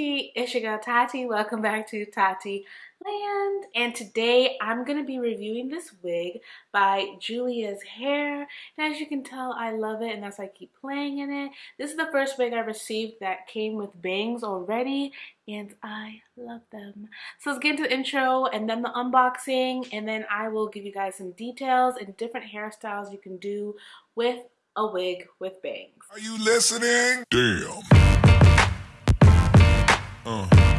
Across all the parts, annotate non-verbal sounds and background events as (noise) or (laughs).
Hey Team T, it's your girl Tati. Welcome back to Tati Land. And today I'm going to be reviewing this wig by Julia's Hair. And as you can tell, I love it and that's why I keep playing in it. This is the first wig I received that came with bangs already and I love them. So let's get into the intro and then the unboxing and then I will give you guys some details and different hairstyles you can do with a wig with bangs. Are you listening? Damn. Uh.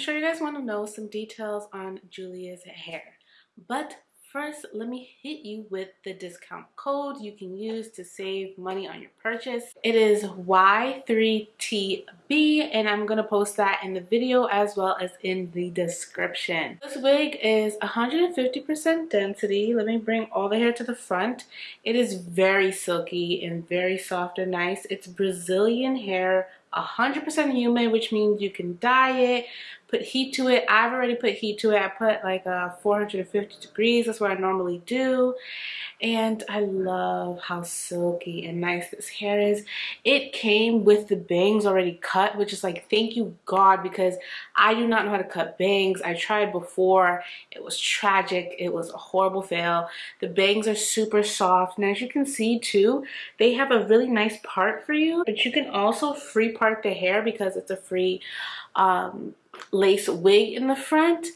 Sure you guys want to know some details on Julia's hair. But first, let me hit you with the discount code you can use to save money on your purchase. It is Y3TB and I'm going to post that in the video as well as in the description. This wig is 150% density. Let me bring all the hair to the front. It is very silky and very soft and nice. It's Brazilian hair 100% human, which means you can dye it, put heat to it. I've already put heat to it. I put like uh, 450 degrees. That's what I normally do. And I love how silky and nice this hair is. It came with the bangs already cut, which is like, thank you God, because I do not know how to cut bangs. I tried before. It was tragic. It was a horrible fail. The bangs are super soft. And as you can see too, they have a really nice part for you. But you can also free part the hair because it's a free um, lace wig in the front.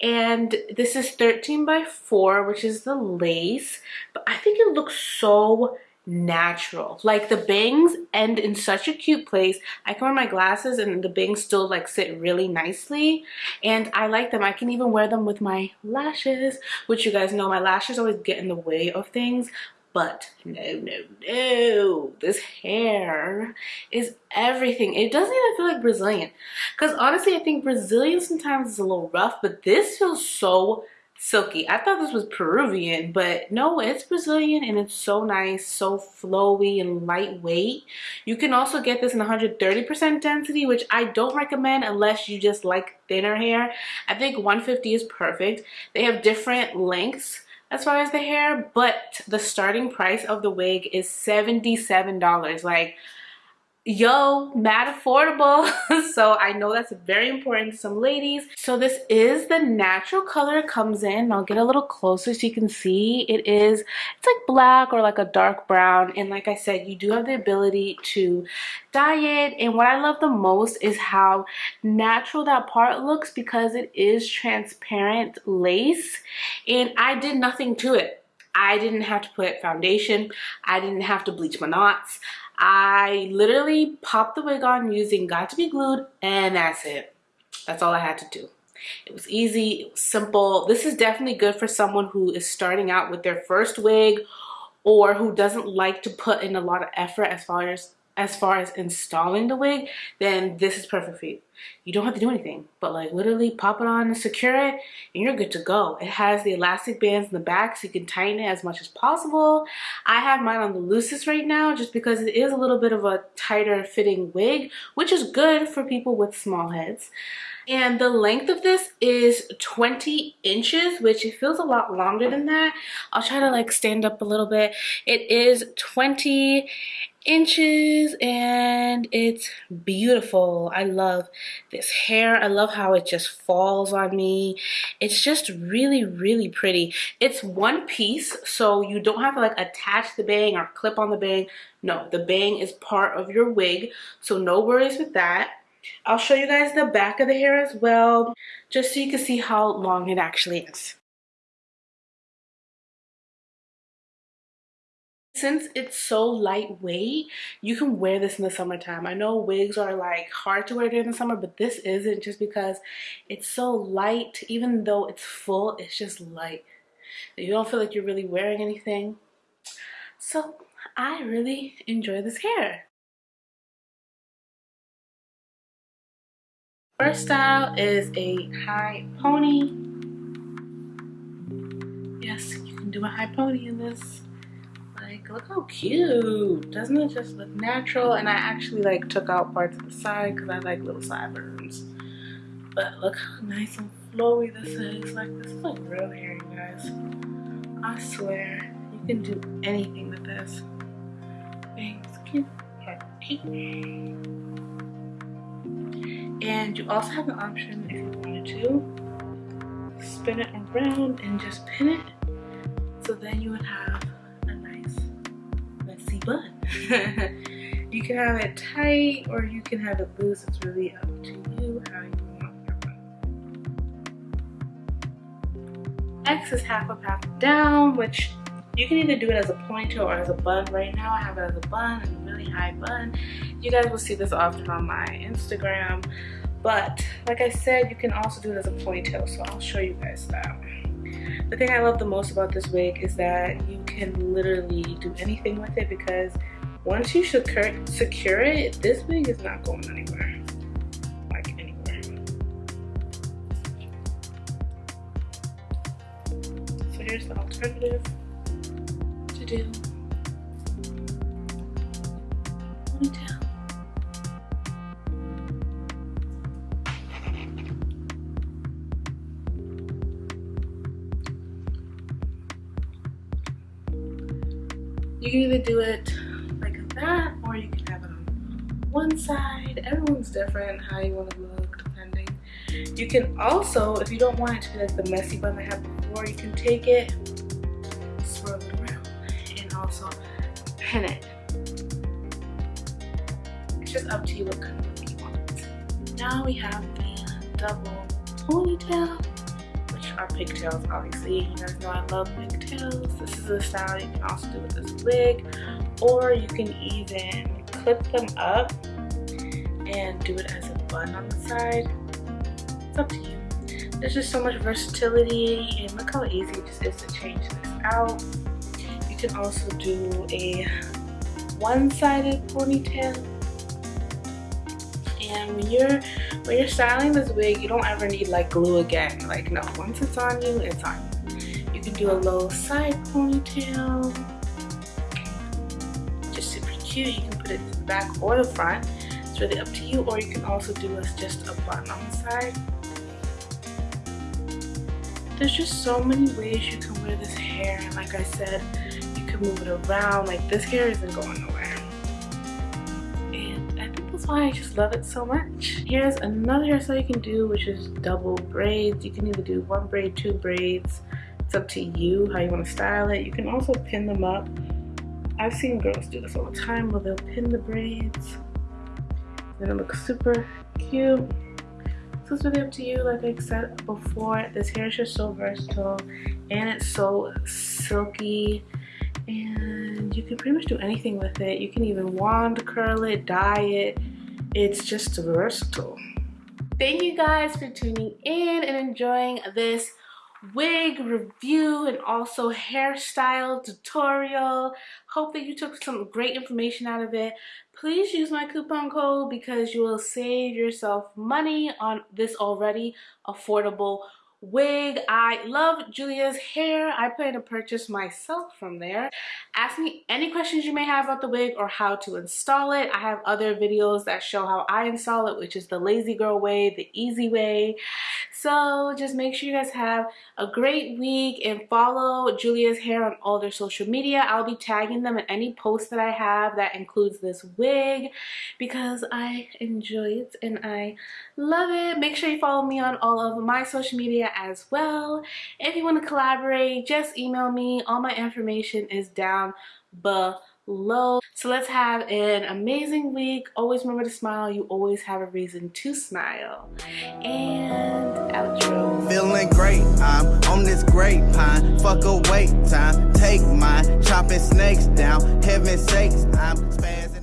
And this is 13 by 4 which is the lace. But I think it looks so natural. Like the bangs end in such a cute place. I can wear my glasses and the bangs still like sit really nicely. And I like them. I can even wear them with my lashes which you guys know my lashes always get in the way of things but no, no, no. This hair is everything. It doesn't even feel like Brazilian. Because honestly, I think Brazilian sometimes is a little rough, but this feels so silky. I thought this was Peruvian, but no, it's Brazilian and it's so nice, so flowy and lightweight. You can also get this in 130% density, which I don't recommend unless you just like thinner hair. I think 150 is perfect. They have different lengths as far as the hair, but the starting price of the wig is $77. Like, yo mad affordable. (laughs) So i know that's very important to some ladies. So this is the natural color it comes in. I'll get a little closer so you can see. It is it's like black or like a dark brown. And like i said you do have the ability to dye it. And what i love the most is how natural that part looks because it is transparent lace. And i did nothing to it. I didn't have to put foundation. I didn't have to bleach my knots. I literally popped the wig on using Got2b Glued and that's it. That's all I had to do. It was easy, it was simple. This is definitely good for someone who is starting out with their first wig or who doesn't like to put in a lot of effort as far as as far as installing the wig, then this is perfect for you. You don't have to do anything, but like literally pop it on and secure it and you're good to go. It has the elastic bands in the back so you can tighten it as much as possible. I have mine on the loosest right now just because it is a little bit of a tighter fitting wig, which is good for people with small heads. And the length of this is 20 inches, which it feels a lot longer than that. I'll try to like stand up a little bit. It is 20 inches and it's beautiful. I love this hair. I love how it just falls on me. It's just really, really pretty. It's one piece, so you don't have to like attach the bang or clip on the bang. No, the bang is part of your wig, so no worries with that. I'll show you guys the back of the hair as well, just so you can see how long it actually is. Since it's so lightweight, you can wear this in the summertime. I know wigs are like hard to wear during the summer, but this isn't just because it's so light. Even though it's full, it's just light. You don't feel like you're really wearing anything. So I really enjoy this hair. First style is a high pony. Yes, you can do a high pony in this. Like, look how cute. Doesn't it just look natural? And I actually like took out parts of the side because I like little sideburns. But look how nice and flowy this is. Like, this is like real hair, you guys. I swear, you can do anything with this. Thanks, cute. And you also have an option if you wanted to spin it around and just pin it. So then you would have a nice messy bun. (laughs) you can have it tight or you can have it loose. It's really up to you how you want your bun. X is half up, half down, which you can either do it as a ponytail or as a bun. Right now I have it as a bun, a really high bun. You guys will see this often on my Instagram. But like I said, you can also do it as a ponytail, so I'll show you guys that. The thing I love the most about this wig is that you can literally do anything with it because once you secure, secure it, this wig is not going anywhere. Like anywhere. So here's the alternative do ponytail. You can either do it like that or you can have it on one side. Everyone's different how you want to look depending. You can also, if you don't want it to be like the messy bun I had before, you can take it also pin it. It's just up to you what kind of look you want. Now we have the double ponytail, which are pigtails obviously. You guys know I love pigtails. This is a style you can also do with this wig. Or you can even clip them up and do it as a bun on the side. It's up to you. There's just so much versatility and look how easy it just is to change this out can also do a one-sided ponytail. And when you're when you're styling this wig, you don't ever need like glue again. Like no, once it's on you, it's on you. You can do a low side ponytail. Just super cute. You can put it in the back or the front. It's really up to you. Or you can also do as just a bun on the side. There's just so many ways you can wear this hair. And like I said, move it around. Like this hair isn't going nowhere. And I think that's why I just love it so much. Here's another hairstyle you can do, which is double braids. You can either do one braid, two braids. It's up to you how you want to style it. You can also pin them up. I've seen girls do this all the time where they'll pin the braids. And it looks super cute. So it's really up to you, like I said before. This hair is just so versatile and it's so silky and you can pretty much do anything with it. You can even wand curl it, dye it. It's just versatile. Thank you guys for tuning in and enjoying this wig review and also hairstyle tutorial. Hope that you took some great information out of it. please use my coupon code because you will save yourself money on this already affordable wig. I love Julia's hair. I plan to purchase myself from there. Ask me any questions you may have about the wig or how to install it. I have other videos that show how I install it, which is the lazy girl way, the easy way. So just make sure you guys have a great week and follow Julia's hair on all their social media. I'll be tagging them in any post that I have that includes this wig because I enjoy it and I love it. Make sure you follow me on all of my social media as well. If you want to collaborate, just email me. All my information is down below. So let's have an amazing week. Always remember to smile. You always have a reason to smile. And outro. Feeling great, I'm on this grapevine. Fuck a wait time, take mine. Chopping snakes down, heaven sakes, I'm spazzing.